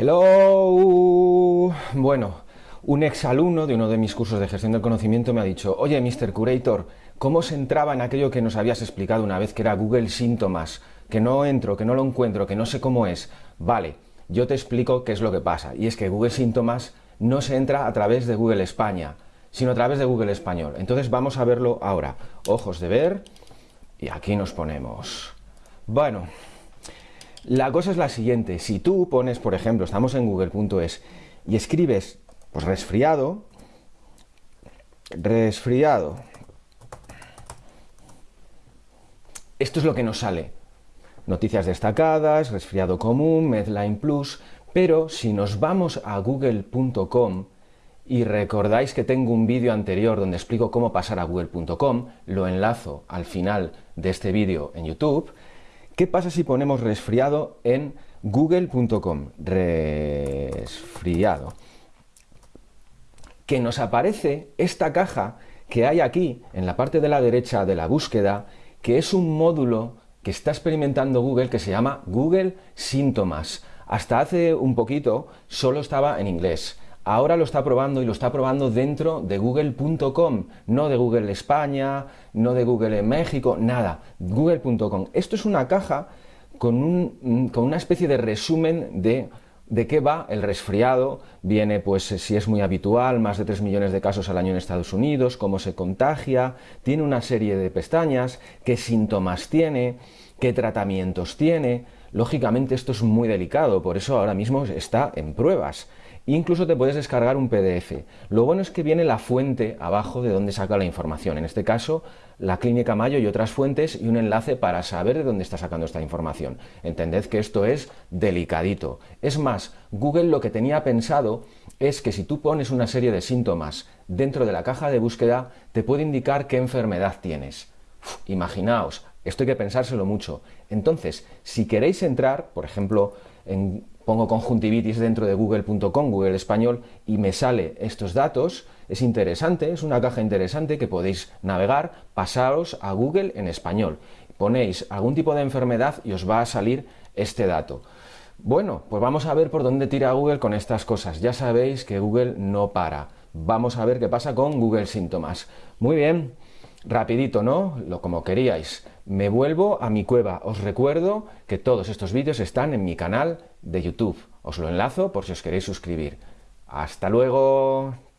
Hello. Bueno, un exalumno de uno de mis cursos de gestión del conocimiento me ha dicho, oye, Mr. Curator, ¿cómo se entraba en aquello que nos habías explicado una vez que era Google Síntomas? Que no entro, que no lo encuentro, que no sé cómo es. Vale, yo te explico qué es lo que pasa. Y es que Google Síntomas no se entra a través de Google España, sino a través de Google Español. Entonces vamos a verlo ahora. Ojos de ver y aquí nos ponemos. Bueno, la cosa es la siguiente. Si tú pones, por ejemplo, estamos en google.es y escribes pues resfriado, resfriado, esto es lo que nos sale. Noticias destacadas, resfriado común, Medline Plus, pero si nos vamos a google.com y recordáis que tengo un vídeo anterior donde explico cómo pasar a google.com, lo enlazo al final de este vídeo en YouTube, ¿qué pasa si ponemos resfriado en google.com? Resfriado. Que nos aparece esta caja que hay aquí, en la parte de la derecha de la búsqueda, que es un módulo que está experimentando Google que se llama Google Síntomas. Hasta hace un poquito solo estaba en inglés. Ahora lo está probando y lo está probando dentro de google.com, no de Google España, no de Google México, nada, google.com. Esto es una caja con, una especie de resumen de ¿De qué va el resfriado? Viene, pues, si es muy habitual, más de 3 millones de casos al año en Estados Unidos, cómo se contagia, tiene una serie de pestañas, qué síntomas tiene, qué tratamientos tiene. Lógicamente esto es muy delicado, por eso ahora mismo está en pruebas. Incluso te puedes descargar un PDF. Lo bueno es que viene la fuente abajo de donde saca la información. En este caso, la Clínica Mayo y otras fuentes y un enlace para saber de dónde está sacando esta información. Entended que esto es delicadito. Es más, Google lo que tenía pensado es que si tú pones una serie de síntomas dentro de la caja de búsqueda, te puede indicar qué enfermedad tienes. imaginaos, esto hay que pensárselo mucho. Entonces, si queréis entrar, por ejemplo, pongo conjuntivitis dentro de google.com, Google Español, y me sale estos datos, es interesante, es una caja interesante que podéis navegar, pasaros a Google en español. Ponéis algún tipo de enfermedad y os va a salir este dato. Bueno, pues vamos a ver por dónde tira Google con estas cosas. Ya sabéis que Google no para. Vamos a ver qué pasa con Google Síntomas. Muy bien, rapidito, ¿no? Lo como queríais. Me vuelvo a mi cueva. Os recuerdo que todos estos vídeos están en mi canal de YouTube. Os lo enlazo por si os queréis suscribir. ¡Hasta luego!